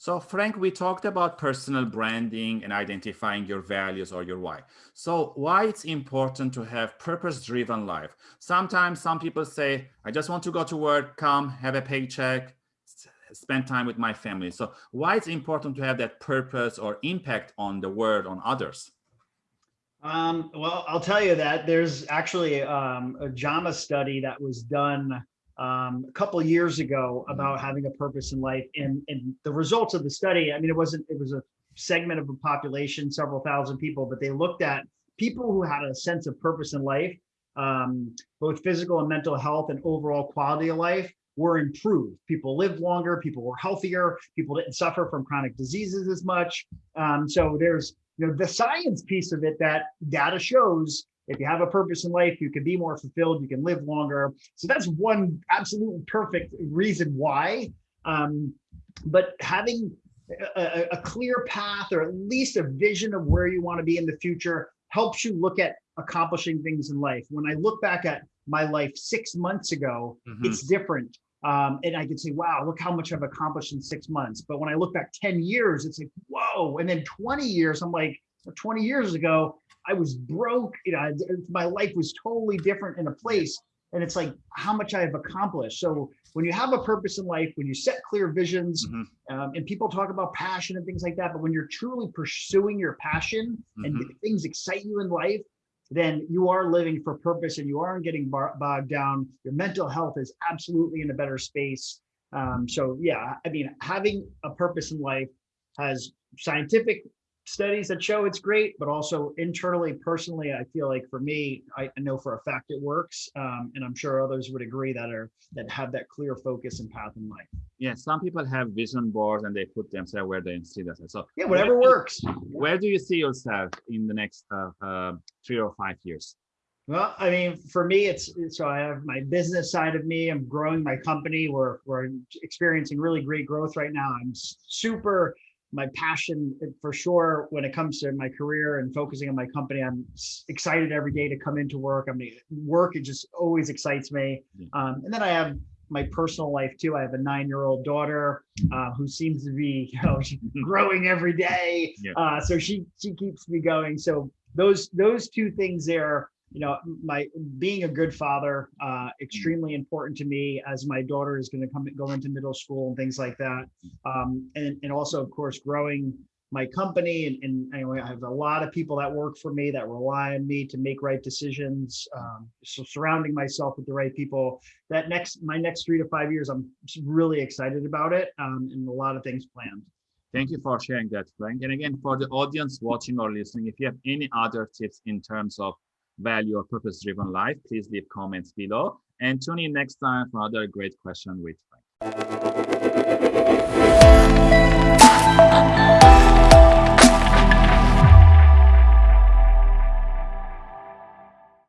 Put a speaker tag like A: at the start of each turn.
A: So Frank, we talked about personal branding and identifying your values or your why. So why it's important to have purpose-driven life? Sometimes some people say, I just want to go to work, come, have a paycheck, spend time with my family. So why it's important to have that purpose or impact on the world, on others?
B: Um, well, I'll tell you that there's actually um, a JAMA study that was done um, a couple years ago about mm-hmm. having a purpose in life. And, and the results of the study, I mean, it wasn't, it was a segment of a population, several thousand people, but they looked at people who had a sense of purpose in life, um, both physical and mental health and overall quality of life were improved. People lived longer, people were healthier, people didn't suffer from chronic diseases as much. Um, so there's you know the science piece of it that data shows if you have a purpose in life, you can be more fulfilled, you can live longer. So that's one absolutely perfect reason why. Um, but having a, a clear path or at least a vision of where you want to be in the future helps you look at accomplishing things in life. When I look back at my life six months ago, mm -hmm. it's different. Um, and I can say, wow, look how much I've accomplished in six months. But when I look back 10 years, it's like, whoa. And then 20 years, I'm like, 20 years ago, I was broke, you know, my life was totally different in a place. And it's like how much I have accomplished. So when you have a purpose in life, when you set clear visions, mm -hmm. um, and people talk about passion and things like that, but when you're truly pursuing your passion mm -hmm. and mm-hmm. things excite you in life, then you are living for purpose and you aren't getting bogged down. Your mental health is absolutely in a better space. Um, so yeah, I mean, having a purpose in life has scientific studies that show it's great, but also internally, personally, I feel like for me, I know for a fact it works. Um, and I'm sure others would agree that are that have that clear focus and path in life.
A: Yeah, some people have vision boards and they put themselves where they see themselves. So
B: yeah, whatever where works.
A: where do you see yourself in the next uh, uh, three or five years?
B: Well, I mean, for me, it's so I have my business side of me. I'm growing my company. We're we're experiencing really great growth right now. I'm super my passion for sure when it comes to my career and focusing on my company. I'm excited every day to come into work. I mean work it just always excites me. Um, and then i have my personal life too. I have a nine-year-old daughter uh, who seems to be you know growing every day. Yeah. uh, so she she keeps me going. So those those two things there you know, my being a good father, uh, extremely important to me as my daughter is going to come go into middle school and things like that. Um, and, and also, of course, growing my company and, and anyway, I have a lot of people that work for me that rely on me to make right decisions. Um, so surrounding myself with the right people. That next my next three to five years, I'm really excited about it um, and a lot of things planned.
A: Thank you for sharing that, Frank. And again, for the audience watching or listening, if you have any other tips in terms of value or purpose-driven life, please leave comments below. And tune in next time for another great question with Frank.